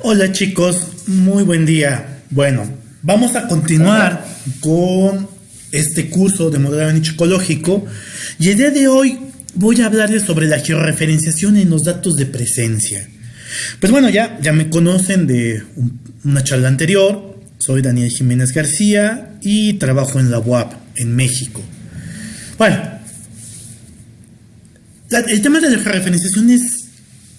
Hola chicos, muy buen día. Bueno, vamos a continuar con este curso de modelado nicho ecológico y el día de hoy voy a hablarles sobre la georreferenciación en los datos de presencia. Pues bueno, ya, ya me conocen de una charla anterior. Soy Daniel Jiménez García y trabajo en la UAP en México. Bueno, el tema de la georreferenciación es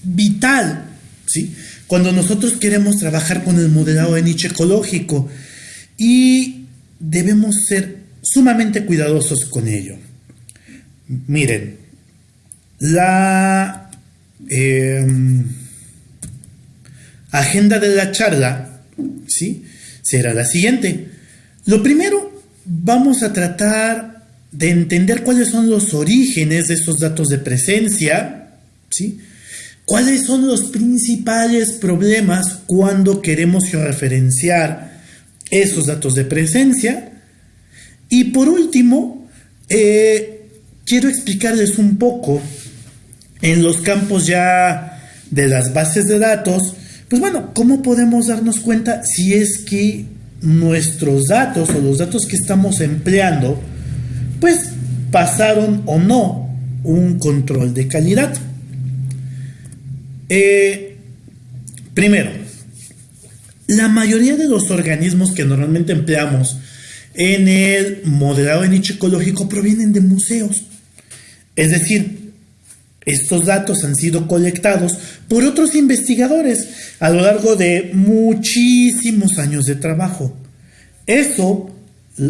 vital, ¿sí? Cuando nosotros queremos trabajar con el modelado de nicho ecológico y debemos ser sumamente cuidadosos con ello. Miren, la em, agenda de la charla ¿sí? será la siguiente. Lo primero, vamos a tratar de entender cuáles son los orígenes de esos datos de presencia, ¿sí? ¿Cuáles son los principales problemas cuando queremos referenciar esos datos de presencia? Y por último, eh, quiero explicarles un poco en los campos ya de las bases de datos, pues bueno, ¿cómo podemos darnos cuenta si es que nuestros datos o los datos que estamos empleando, pues pasaron o no un control de calidad? Eh, primero, la mayoría de los organismos que normalmente empleamos en el modelado de nicho ecológico provienen de museos. Es decir, estos datos han sido colectados por otros investigadores a lo largo de muchísimos años de trabajo. Eso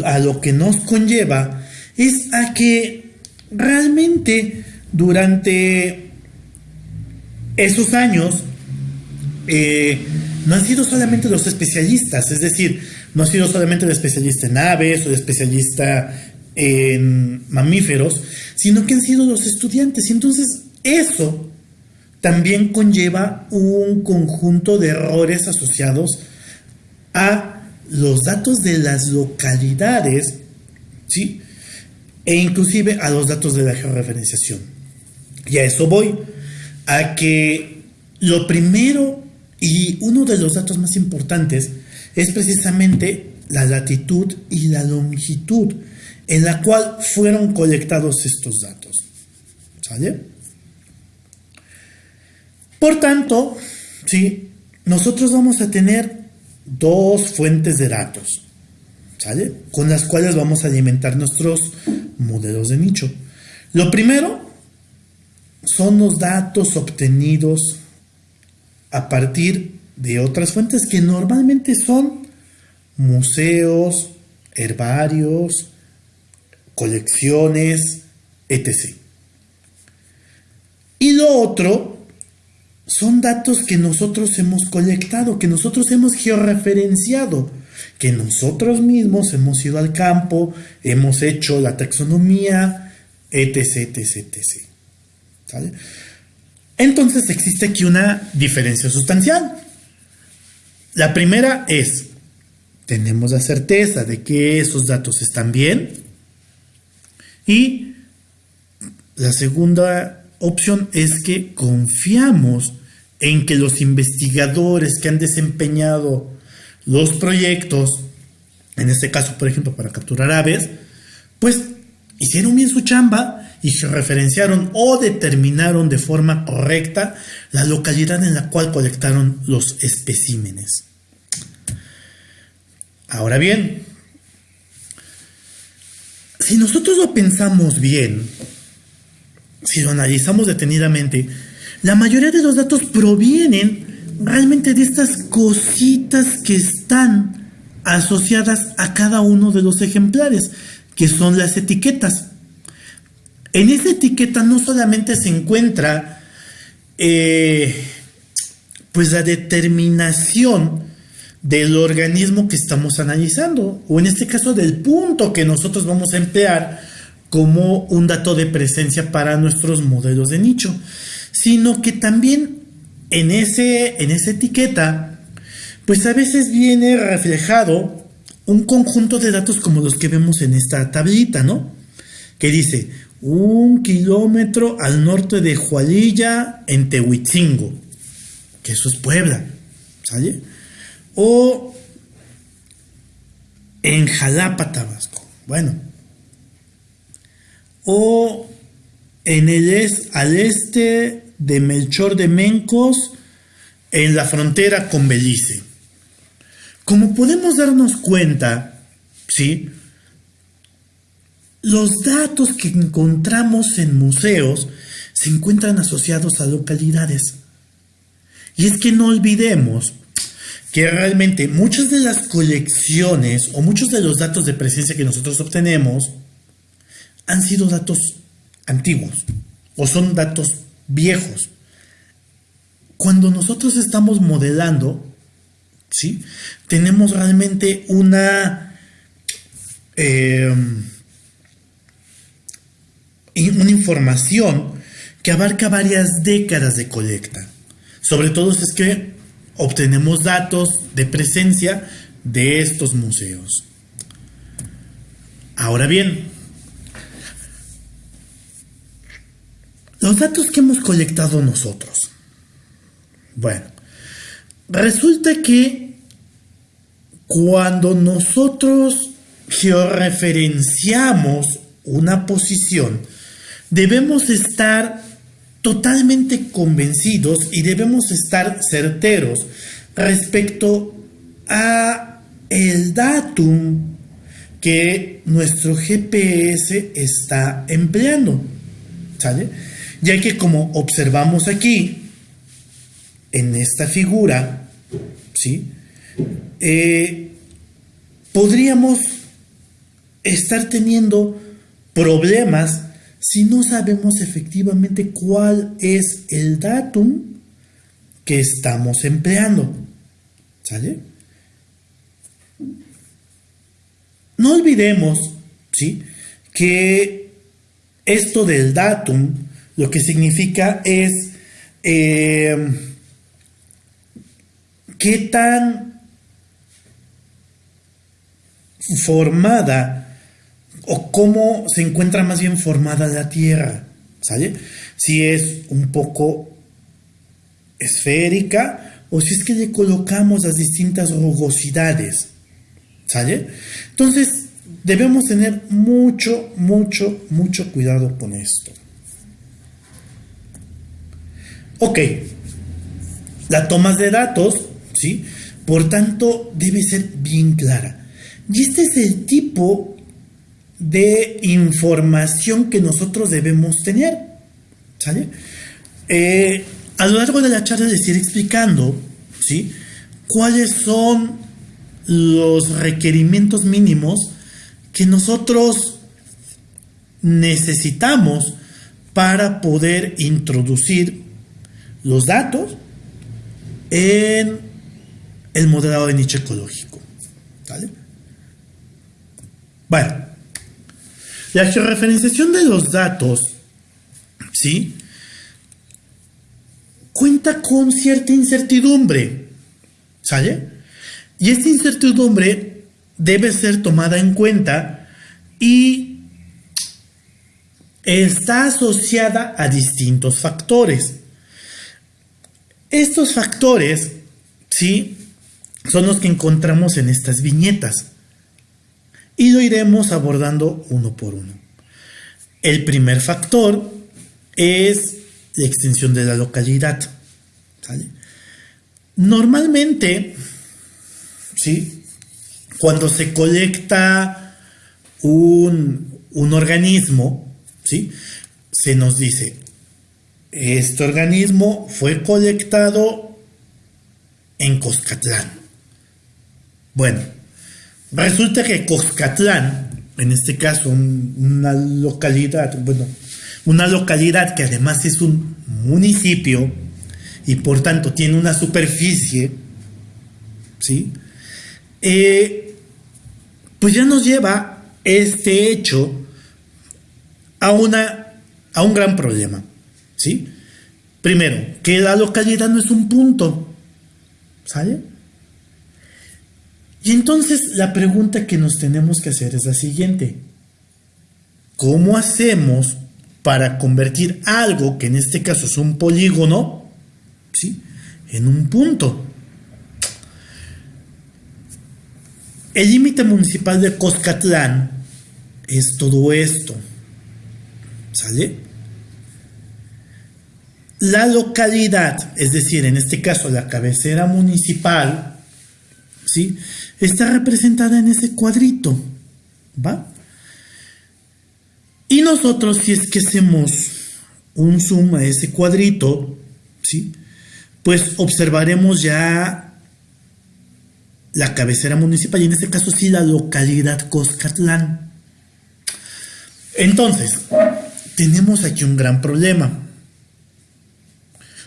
a lo que nos conlleva es a que realmente durante esos años eh, no han sido solamente los especialistas, es decir, no ha sido solamente el especialista en aves o el especialista en mamíferos, sino que han sido los estudiantes. Y entonces eso también conlleva un conjunto de errores asociados a los datos de las localidades, ¿sí? E inclusive a los datos de la georreferenciación. Y a eso voy a que lo primero y uno de los datos más importantes es precisamente la latitud y la longitud en la cual fueron colectados estos datos. ¿Sale? Por tanto, ¿sí? nosotros vamos a tener dos fuentes de datos, ¿sale? Con las cuales vamos a alimentar nuestros modelos de nicho. Lo primero son los datos obtenidos a partir de otras fuentes que normalmente son museos, herbarios, colecciones, etc. Y lo otro son datos que nosotros hemos colectado, que nosotros hemos georreferenciado, que nosotros mismos hemos ido al campo, hemos hecho la taxonomía, etc, etc, etc. Entonces existe aquí una diferencia sustancial. La primera es, tenemos la certeza de que esos datos están bien. Y la segunda opción es que confiamos en que los investigadores que han desempeñado los proyectos, en este caso, por ejemplo, para capturar aves, pues hicieron bien su chamba y se referenciaron o determinaron de forma correcta la localidad en la cual colectaron los especímenes. Ahora bien, si nosotros lo pensamos bien, si lo analizamos detenidamente, la mayoría de los datos provienen realmente de estas cositas que están asociadas a cada uno de los ejemplares, que son las etiquetas. En esa etiqueta no solamente se encuentra eh, pues la determinación del organismo que estamos analizando, o en este caso del punto que nosotros vamos a emplear como un dato de presencia para nuestros modelos de nicho, sino que también en, ese, en esa etiqueta, pues a veces viene reflejado un conjunto de datos como los que vemos en esta tablita, ¿no? Que dice un kilómetro al norte de Jualilla, en Tehuitzingo, que eso es Puebla, ¿Sale? O en Jalapa, Tabasco. Bueno. O en el al este de Melchor de Mencos, en la frontera con Belice. Como podemos darnos cuenta, ¿sí? Los datos que encontramos en museos se encuentran asociados a localidades. Y es que no olvidemos que realmente muchas de las colecciones o muchos de los datos de presencia que nosotros obtenemos han sido datos antiguos o son datos viejos. Cuando nosotros estamos modelando, ¿sí? tenemos realmente una, eh, una información que abarca varias décadas de colecta. Sobre todo es que obtenemos datos de presencia de estos museos. Ahora bien, los datos que hemos colectado nosotros. Bueno, resulta que cuando nosotros georreferenciamos una posición, debemos estar totalmente convencidos y debemos estar certeros respecto a el datum que nuestro GPS está empleando. ¿Sale? Ya que como observamos aquí, en esta figura, ¿sí? Eh, podríamos estar teniendo problemas si no sabemos efectivamente cuál es el datum que estamos empleando. ¿Sale? No olvidemos, ¿sí? Que esto del datum lo que significa es eh, qué tan formada o cómo se encuentra más bien formada la Tierra, ¿sale? Si es un poco esférica o si es que le colocamos las distintas rugosidades, ¿sale? Entonces, debemos tener mucho, mucho, mucho cuidado con esto. Ok, la toma de datos, ¿sí? Por tanto, debe ser bien clara. Y este es el tipo de información que nosotros debemos tener. ¿Sale? Eh, a lo largo de la charla les iré explicando ¿sí? cuáles son los requerimientos mínimos que nosotros necesitamos para poder introducir los datos en el modelado de nicho ecológico. ¿Sale? Bueno, la georreferenciación de los datos, ¿sí? Cuenta con cierta incertidumbre, ¿sale? Y esta incertidumbre debe ser tomada en cuenta y está asociada a distintos factores. Estos factores, ¿sí? Son los que encontramos en estas viñetas y lo iremos abordando uno por uno. El primer factor es la extensión de la localidad. Normalmente, ¿sí? cuando se colecta un, un organismo, ¿sí? se nos dice, este organismo fue colectado en Coscatlán. Bueno, Resulta que Coscatlán, en este caso una localidad, bueno, una localidad que además es un municipio y por tanto tiene una superficie, ¿sí? Eh, pues ya nos lleva este hecho a, una, a un gran problema, ¿sí? Primero, que la localidad no es un punto, ¿sale? Y entonces la pregunta que nos tenemos que hacer es la siguiente. ¿Cómo hacemos para convertir algo, que en este caso es un polígono, ¿sí? en un punto? el límite municipal de Coscatlán es todo esto. ¿Sale? La localidad, es decir, en este caso la cabecera municipal, ¿sí? Está representada en ese cuadrito, ¿va? Y nosotros, si es que hacemos un zoom a ese cuadrito, ¿sí? Pues observaremos ya la cabecera municipal y en este caso sí la localidad Coscatlán. Entonces, tenemos aquí un gran problema.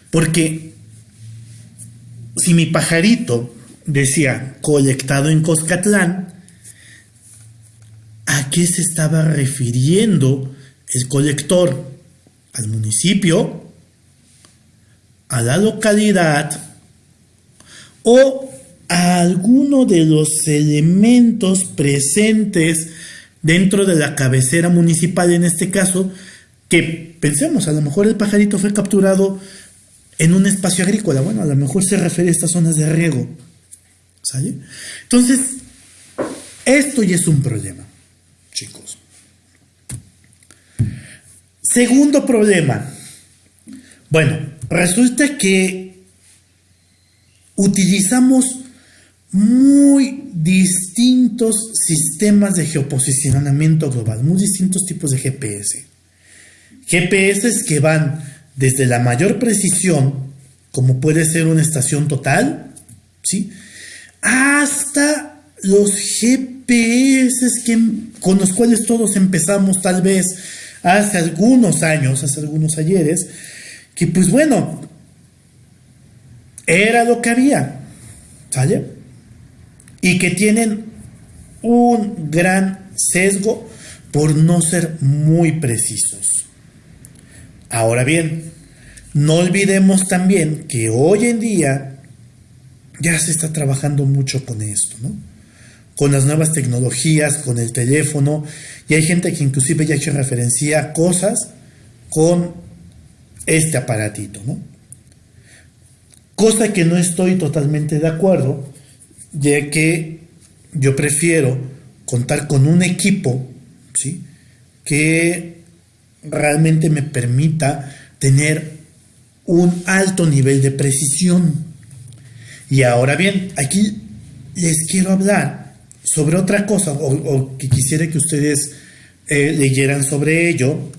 Porque si mi pajarito decía colectado en Coscatlán, ¿a qué se estaba refiriendo el colector? ¿Al municipio? ¿A la localidad? ¿O a alguno de los elementos presentes dentro de la cabecera municipal en este caso? Que pensemos, a lo mejor el pajarito fue capturado en un espacio agrícola. Bueno, a lo mejor se refiere a estas zonas de riego. Entonces, esto ya es un problema, chicos. Segundo problema. Bueno, resulta que utilizamos muy distintos sistemas de geoposicionamiento global, muy distintos tipos de GPS. GPS que van desde la mayor precisión, como puede ser una estación total, ¿sí? Hasta los GPS que, con los cuales todos empezamos tal vez hace algunos años, hace algunos ayeres, que pues bueno, era lo que había, ¿sale? Y que tienen un gran sesgo por no ser muy precisos. Ahora bien, no olvidemos también que hoy en día ya se está trabajando mucho con esto, ¿no? Con las nuevas tecnologías, con el teléfono, y hay gente que inclusive ya ha hecho referencia a cosas con este aparatito, ¿no? Cosa que no estoy totalmente de acuerdo, ya que yo prefiero contar con un equipo, ¿sí? Que realmente me permita tener un alto nivel de precisión. Y ahora bien, aquí les quiero hablar sobre otra cosa, o, que quisiera que ustedes eh, leyeran sobre ello,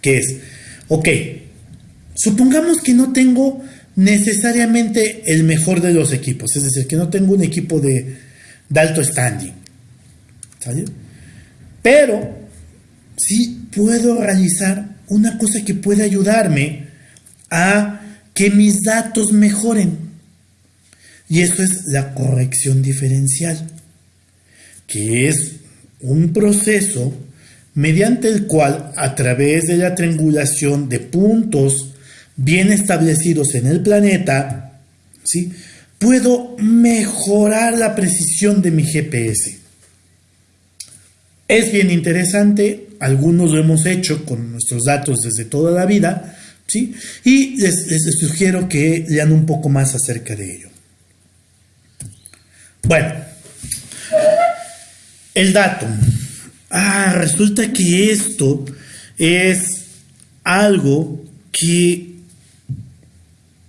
que es, ok, supongamos que no tengo necesariamente el mejor de los equipos, es decir, que no tengo un equipo de, alto standing, Pero sí puedo realizar una cosa que puede ayudarme a que mis datos mejoren. Y eso es la corrección diferencial, que es un proceso mediante el cual a través de la triangulación de puntos bien establecidos en el planeta, ¿sí? puedo mejorar la precisión de mi GPS. Es bien interesante, algunos lo hemos hecho con nuestros datos desde toda la vida, ¿sí? Y les, sugiero que lean un poco más acerca de ello. Bueno, el dato. Ah, resulta que esto es algo que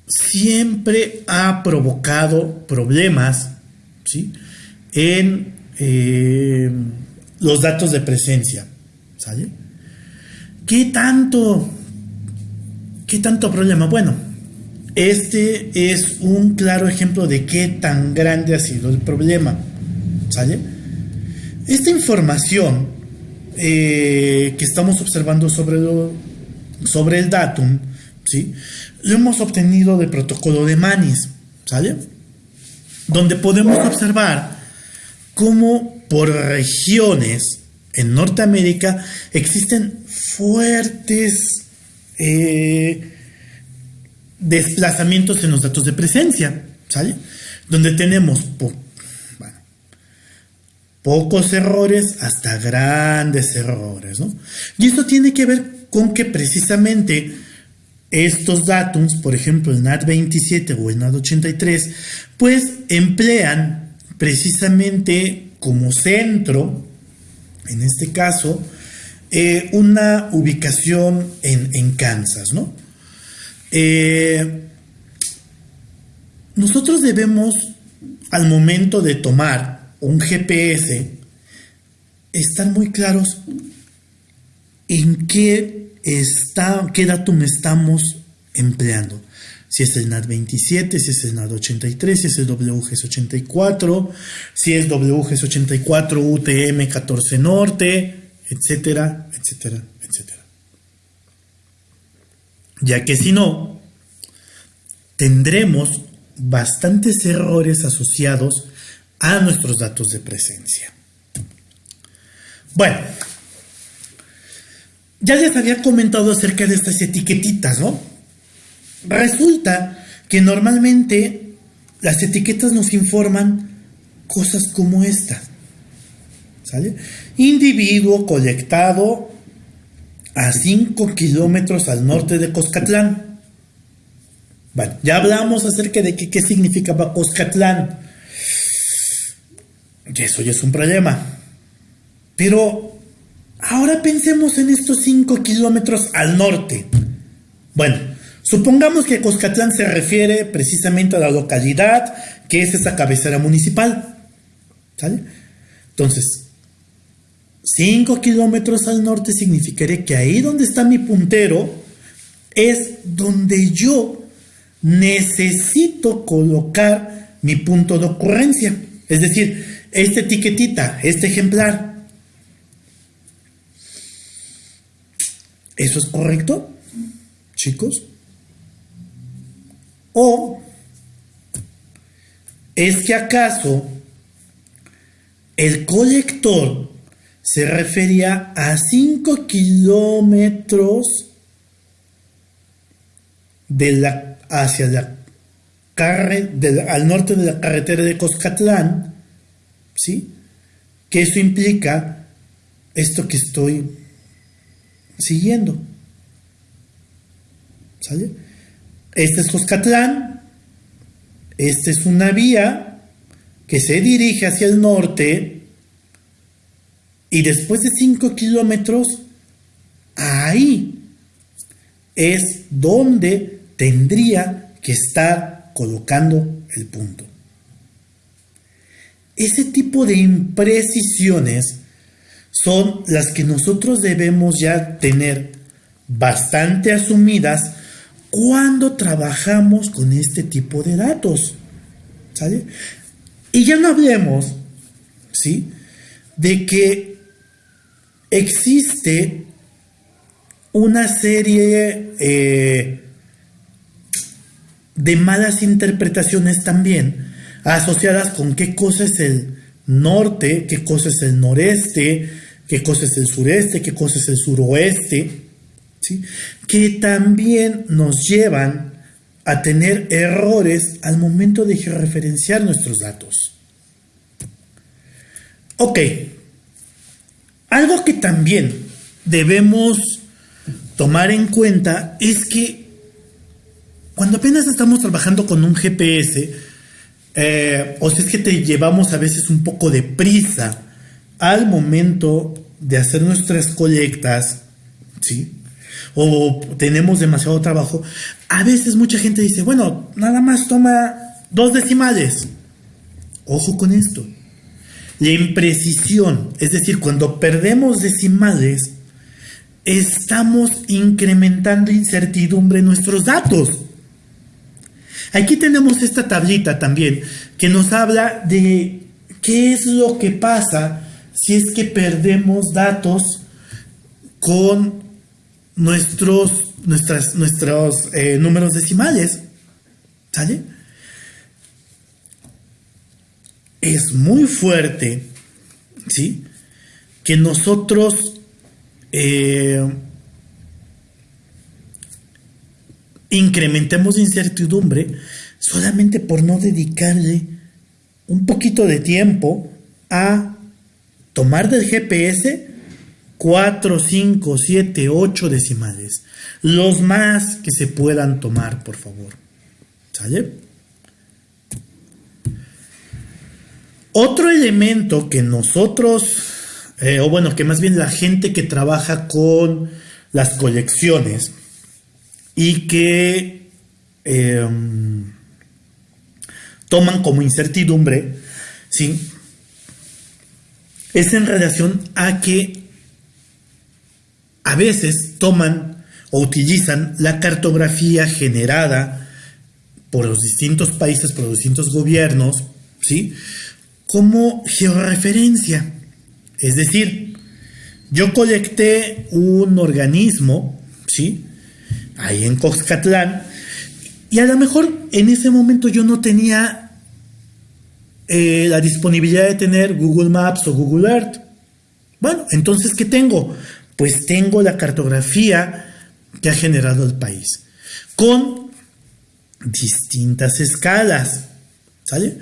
siempre ha provocado problemas ¿sí? en eh, los datos de presencia. ¿Sale? ¿Qué tanto? ¿Qué tanto problema? Bueno, este es un claro ejemplo de qué tan grande ha sido el problema. ¿Sale? Esta información eh, que estamos observando sobre, sobre el datum, ¿sí? Lo hemos obtenido del protocolo de Manis, ¿sale? Donde podemos observar cómo por regiones en Norteamérica existen fuertes eh, desplazamientos en los datos de presencia, ¿sale? Donde tenemos pocos errores hasta grandes errores, ¿no? Y esto tiene que ver con que precisamente estos datos, por ejemplo el NAT27 o el NAT83, pues emplean precisamente como centro, en este caso, eh, una ubicación en, Kansas, ¿no? Eh, nosotros debemos, al momento de tomar un GPS, estar muy claros en qué, está, qué datum estamos empleando si es el NAT 27, si es el NAT 83, si es el WGS 84, si es WGS 84 UTM 14 Norte, etcétera, etcétera. Ya que si no, tendremos bastantes errores asociados a nuestros datos de presencia. Bueno, ya les había comentado acerca de estas etiquetitas, ¿no? Resulta que normalmente las etiquetas nos informan cosas como esta. ¿Sale? Individuo colectado a 5 kilómetros al norte de Coscatlán. Bueno, ya hablamos acerca de qué significaba Coscatlán. Y eso ya es un problema. Pero ahora pensemos en estos 5 kilómetros al norte. Bueno, Supongamos que Coscatlán se refiere precisamente a la localidad que es esa cabecera municipal. ¿Sale? Entonces, 5 kilómetros al norte significaría que ahí donde está mi puntero es donde yo necesito colocar mi punto de ocurrencia. Es decir, esta etiquetita, este ejemplar. ¿Eso es correcto, chicos? ¿O es que acaso el colector se refería a 5 kilómetros de la, hacia la al norte de la carretera de Coscatlán, ¿sí? Que eso implica esto que estoy siguiendo. ¿Sale? Este es Coscatlán. Esta es una vía que se dirige hacia el norte. Y después de 5 kilómetros, ahí es donde tendría que estar colocando el punto. Ese tipo de imprecisiones son las que nosotros debemos ya tener bastante asumidas cuando trabajamos con este tipo de datos. Y ya no hablemos, ¿sí? De que existe una serie eh, de malas interpretaciones también asociadas con qué cosa es el norte, qué cosa es el noreste, qué cosa es el sureste, qué cosa es el suroeste que también nos llevan a tener errores al momento de referenciar nuestros datos. Ok, algo que también debemos tomar en cuenta es que cuando apenas estamos trabajando con un GPS, eh, o si es que te llevamos a veces un poco de prisa al momento de hacer nuestras colectas, ¿sí? o tenemos demasiado trabajo, a veces mucha gente dice, bueno, nada más toma dos decimales. Ojo con esto. La imprecisión, es decir, cuando perdemos decimales, estamos incrementando incertidumbre en nuestros datos. Aquí tenemos esta tablita también que nos habla de qué es lo que pasa si es que perdemos datos con nuestros, nuestras, nuestros eh, números decimales. ¿Sale? Es muy fuerte, ¿sí? Que nosotros eh, incrementemos incertidumbre solamente por no dedicarle un poquito de tiempo a tomar del GPS 4, 5, 7, 8 decimales. Los más que se puedan tomar, por favor. ¿Sale? Otro elemento que nosotros, eh, o bueno, que más bien la gente que trabaja con las colecciones y que em, toman como incertidumbre, ¿sí? es en relación a que a veces toman o utilizan la cartografía generada por los distintos países, por los distintos gobiernos, ¿sí? Como georreferencia. Es decir, yo colecté un organismo, ¿sí? Ahí en Coxcatlán, y a lo mejor en ese momento yo no tenía eh, la disponibilidad de tener Google Maps o Google Earth. Bueno, entonces, ¿qué tengo? Pues tengo la cartografía que ha generado el país, con distintas escalas. ¿Sale?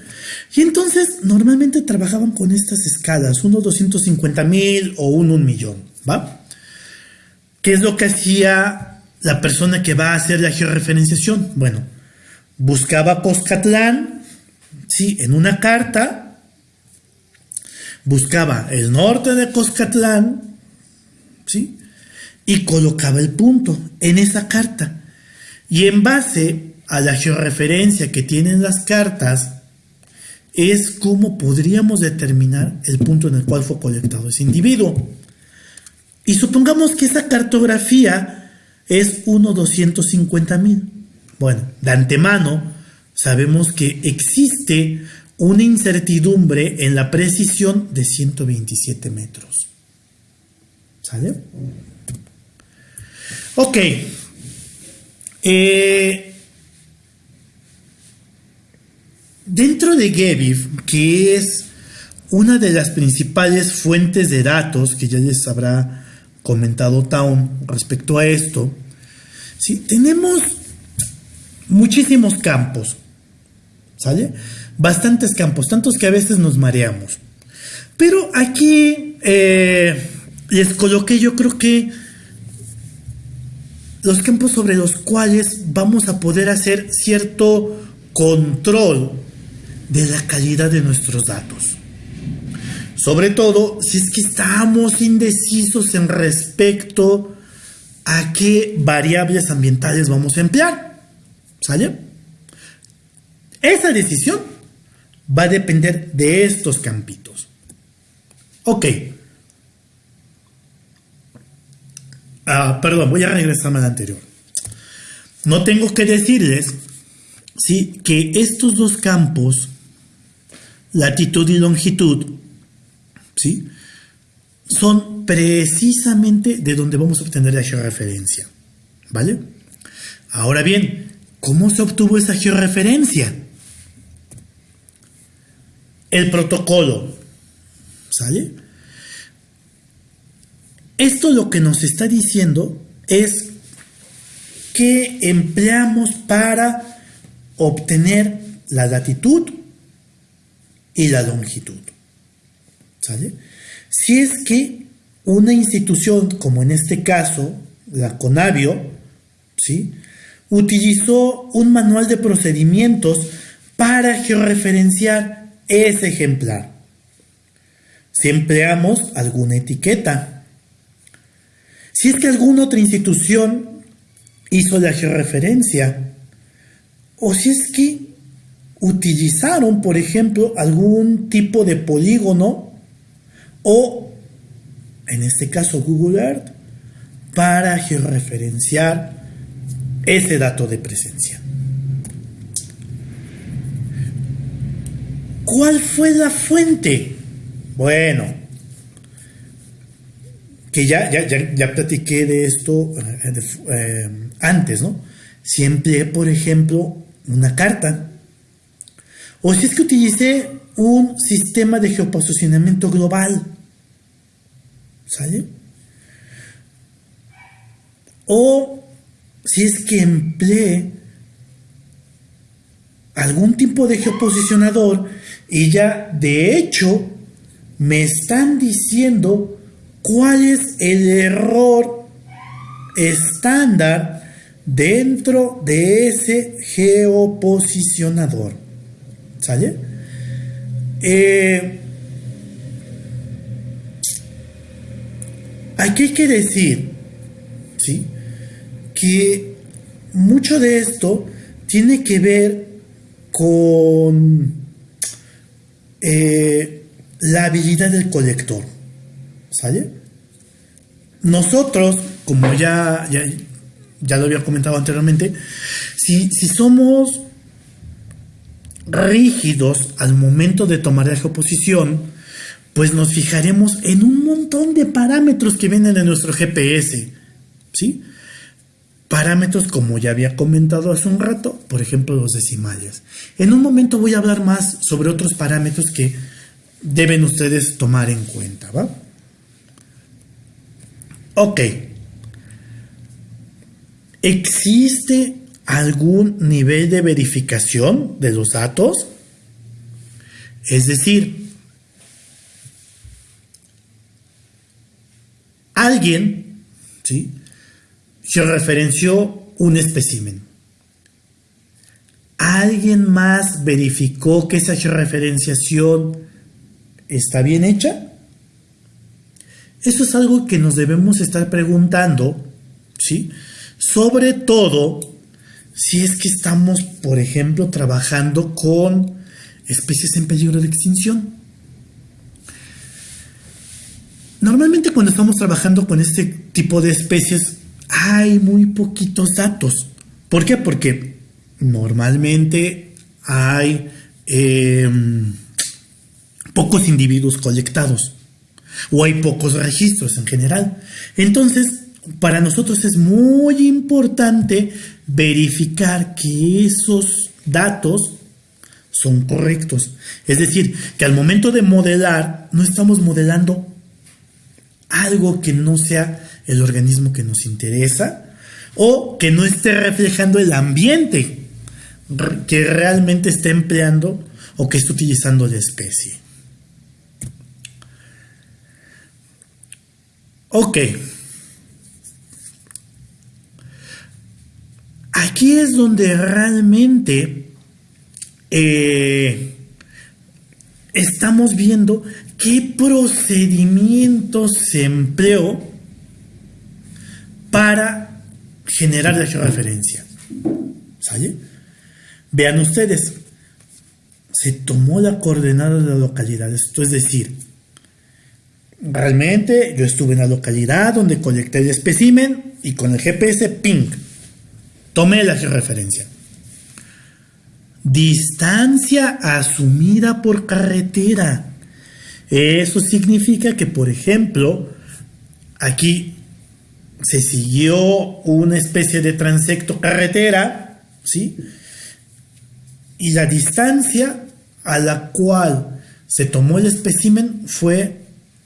Y entonces normalmente trabajaban con estas escalas, uno 250 mil o uno un millón, ¿va? ¿Qué es lo que hacía la persona que va a hacer la georreferenciación? Bueno, buscaba Coscatlán, sí, en una carta, buscaba el norte de Coscatlán, ¿sí? Y colocaba el punto en esa carta. Y en base a la georreferencia que tienen las cartas, es cómo podríamos determinar el punto en el cual fue colectado ese individuo. Y supongamos que esa cartografía es 1.250.000. Bueno, de antemano sabemos que existe una incertidumbre en la precisión de 127 metros. ¿Sale? Ok. Eh, Dentro de Gebiv, que es una de las principales fuentes de datos que ya les habrá comentado Town respecto a esto, ¿sí? tenemos muchísimos campos, ¿sale? Bastantes campos, tantos que a veces nos mareamos. Pero aquí eh, les coloqué yo creo que los campos sobre los cuales vamos a poder hacer cierto control de la calidad de nuestros datos. Sobre todo si es que estamos indecisos en respecto a qué variables ambientales vamos a emplear. ¿Sale? Esa decisión va a depender de estos campitos. Ok. Ah, perdón, voy a regresarme al anterior. No tengo que decirles ¿sí? que estos dos campos latitud y longitud, ¿sí? son precisamente de donde vamos a obtener la georreferencia. ¿Vale? Ahora bien, ¿cómo se obtuvo esa georreferencia? El protocolo. ¿Sale? Esto lo que nos está diciendo es que empleamos para obtener la latitud y la longitud. ¿Sale? Si es que una institución, como en este caso, la Conavio, ¿sí? utilizó un manual de procedimientos para georreferenciar ese ejemplar. Si empleamos alguna etiqueta. Si es que alguna otra institución hizo la georreferencia, o si es que utilizaron, por ejemplo, algún tipo de polígono o, en este caso, Google Earth, para georreferenciar ese dato de presencia. ¿Cuál fue la fuente? Bueno, que ya, ya, ya, platiqué de esto eh, eh, antes, ¿no? Siempre, por ejemplo, una carta o si es que utilicé un sistema de geoposicionamiento global. ¿Sale? O si es que empleé algún tipo de geoposicionador y ya de hecho me están diciendo cuál es el error estándar dentro de ese geoposicionador. ¿Sale? Eh, aquí hay que decir, ¿sí? Que mucho de esto tiene que ver con eh, la habilidad del colector. ¿Sale? Nosotros, como ya, ya, lo había comentado anteriormente, si, si somos rígidos al momento de tomar la geoposición, pues nos fijaremos en un montón de parámetros que vienen de nuestro GPS. ¿Sí? Parámetros como ya había comentado hace un rato, por ejemplo los decimales. En un momento voy a hablar más sobre otros parámetros que deben ustedes tomar en cuenta, ¿va? Ok. ¿Existe algún nivel de verificación de los datos? Es decir, alguien ¿sí? se referenció un espécimen. ¿Alguien más verificó que esa referenciación está bien hecha? Eso es algo que nos debemos estar preguntando, ¿sí? Sobre todo si es que estamos, por ejemplo, trabajando con especies en peligro de extinción. Normalmente cuando estamos trabajando con este tipo de especies hay muy poquitos datos. ¿Por qué? Porque normalmente hay em, pocos individuos colectados o hay pocos registros en general. Entonces, para nosotros es muy importante verificar que esos datos son correctos. Es decir, que al momento de modelar no estamos modelando algo que no sea el organismo que nos interesa o que no esté reflejando el ambiente que realmente está empleando o que está utilizando la especie. Ok. Aquí es donde realmente eh, estamos viendo qué procedimientos se empleó para generar la georreferencia. ¿Sale? Vean ustedes, se tomó la coordenada de la localidad, esto es decir, Realmente yo estuve en la localidad donde colecté el espécimen y con el GPS ping, tomé la referencia. Distancia asumida por carretera. Eso significa que, por ejemplo, aquí se siguió una especie de transecto carretera, ¿sí? Y la distancia a la cual se tomó el espécimen fue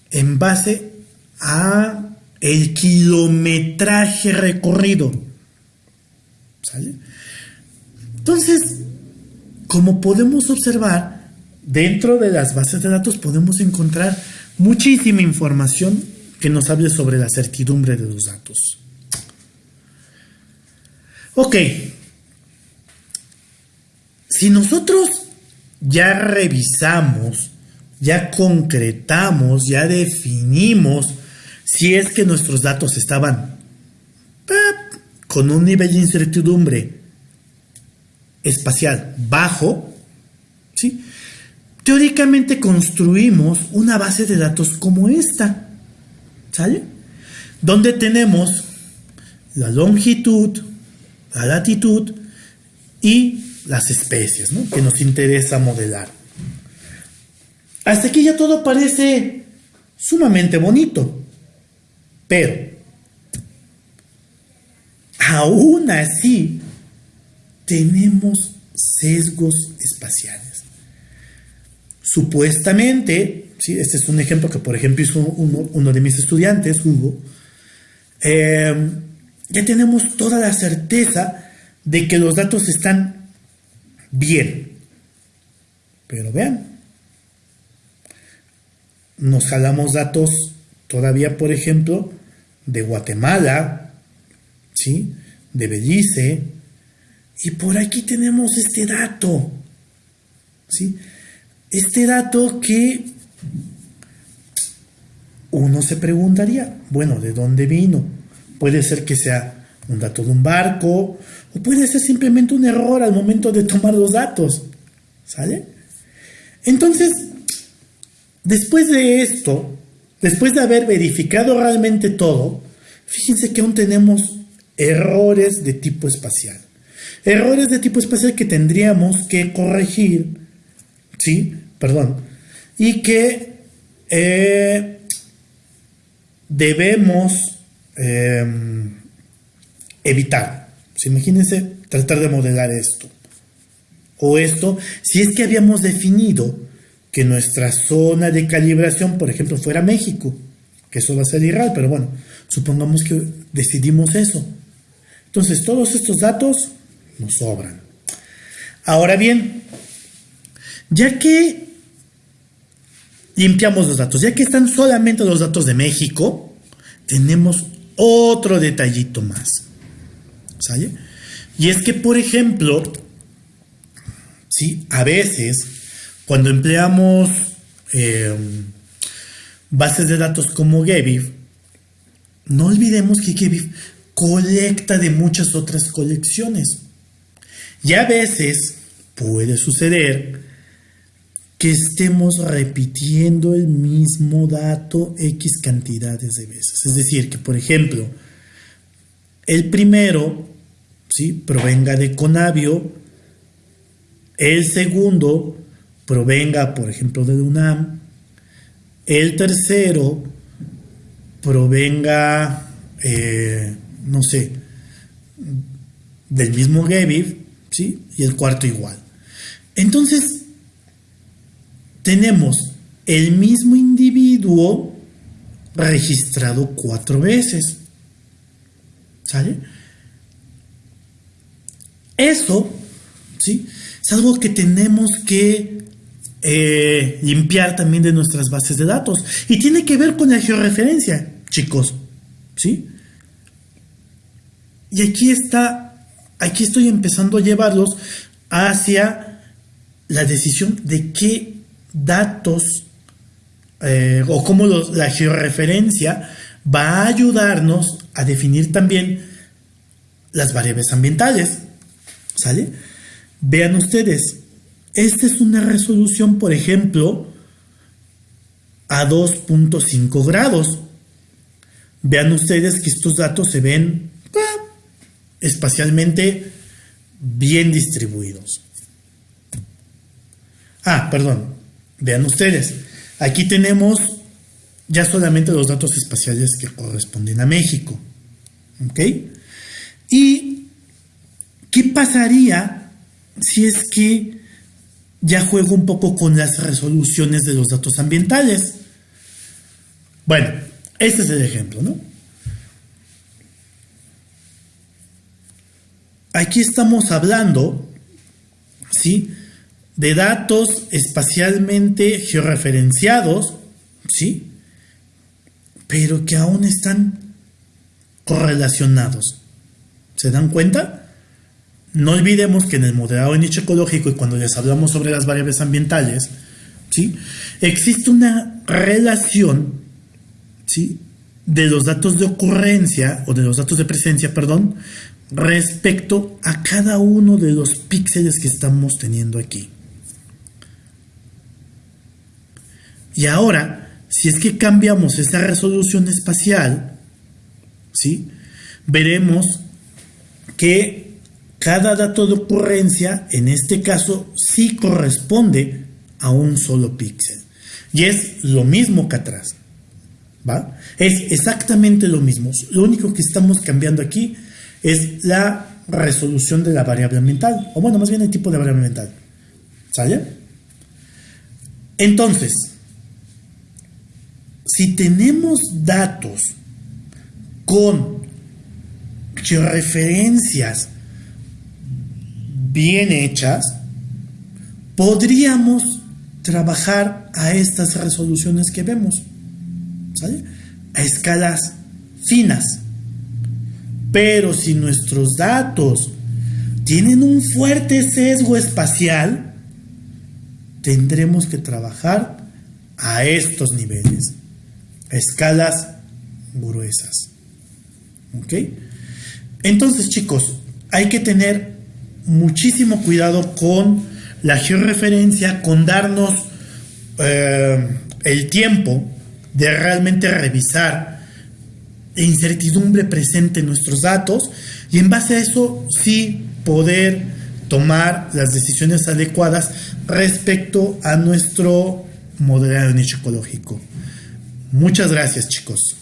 en base a el kilometraje recorrido. Entonces, como podemos observar, dentro de las bases de datos podemos encontrar muchísima información que nos hable sobre la certidumbre de los datos. Ok, si nosotros ya revisamos ya concretamos, ya definimos si es que nuestros datos estaban con un nivel de incertidumbre espacial bajo, ¿sí? teóricamente construimos una base de datos como esta, ¿sale? Donde tenemos la longitud, la latitud y las especies que nos interesa modelar. Hasta aquí ya todo parece sumamente bonito. Pero, aún así, tenemos sesgos espaciales. Supuestamente, ¿sí? este es un ejemplo que por ejemplo hizo uno, de mis estudiantes, Hugo, em, ya tenemos toda la certeza de que los datos están bien. Pero vean, nos jalamos datos todavía, por ejemplo, de Guatemala, ¿sí? de Belice, y por aquí tenemos este dato. ¿sí? este dato que uno se preguntaría, bueno, ¿de dónde vino? Puede ser que sea un dato de un barco o puede ser simplemente un error al momento de tomar los datos. ¿Sale? Entonces, después de esto, después de haber verificado realmente todo, fíjense que aún tenemos errores de tipo espacial. Errores de tipo espacial que tendríamos que corregir, ¿sí? Perdón. Y que eh, debemos em, evitar. imagínense tratar de modelar esto. O esto, si es que habíamos definido que nuestra zona de calibración, por ejemplo, fuera México, que eso va a ser irreal, pero bueno, supongamos que decidimos eso. Entonces, todos estos datos nos sobran. Ahora bien, ya que limpiamos los datos, ya que están solamente los datos de México, tenemos otro detallito más. ¿Sale? Y es que, por ejemplo, ¿sí? a veces, cuando empleamos em, bases de datos como Gebif, no olvidemos que Gebif colecta de muchas otras colecciones. Y a veces puede suceder que estemos repitiendo el mismo dato X cantidades de veces. Es decir, que por ejemplo, el primero ¿sí? provenga de Conavio, el segundo provenga, por ejemplo, de UNAM, el tercero provenga, eh, no sé, del mismo Gebif, ¿sí? Y el cuarto igual. Entonces, tenemos el mismo individuo registrado cuatro veces. ¿Sale? Eso, ¿sí? Es algo que tenemos que eh, limpiar también de nuestras bases de datos. Y tiene que ver con la georreferencia, chicos. ¿Sí? Y aquí está, aquí estoy empezando a llevarlos hacia la decisión de qué datos eh, o cómo la georreferencia va a ayudarnos a definir también las variables ambientales. ¿Sale? Vean ustedes, esta es una resolución, por ejemplo, a 2.5 grados. Vean ustedes que estos datos se ven espacialmente bien distribuidos. Ah, perdón, Vean ustedes, aquí tenemos ya solamente los datos espaciales que corresponden a México. ¿Ok? ¿Y qué pasaría si es que ya juego un poco con las resoluciones de los datos ambientales? Bueno, este es el ejemplo, ¿no? Aquí estamos hablando, ¿sí? de datos espacialmente georreferenciados, ¿sí? Pero que aún están correlacionados. ¿Se dan cuenta? No olvidemos que en el modelado de nicho ecológico y cuando les hablamos sobre las variables ambientales, ¿sí? Existe una relación, ¿sí? De los datos de ocurrencia o de los datos de presencia, perdón, respecto a cada uno de los píxeles que estamos teniendo aquí. Y ahora, si es que cambiamos esta resolución espacial, ¿sí? veremos que cada dato de ocurrencia, en este caso, sí corresponde a un solo píxel. Y es lo mismo que atrás. ¿va? Es exactamente lo mismo. Lo único que estamos cambiando aquí es la resolución de la variable mental. O bueno, más bien el tipo de variable mental. ¿Sale? Entonces, si tenemos datos con referencias bien hechas, podríamos trabajar a estas resoluciones que vemos, a escalas finas. Pero si nuestros datos tienen un fuerte sesgo espacial, tendremos que trabajar a estos niveles, a escalas gruesas. ¿Ok? Entonces, chicos, hay que tener muchísimo cuidado con la georreferencia, con darnos eh, el tiempo de realmente revisar la incertidumbre presente en nuestros datos y en base a eso sí poder tomar las decisiones adecuadas respecto a nuestro modelado nicho ecológico. Muchas gracias chicos.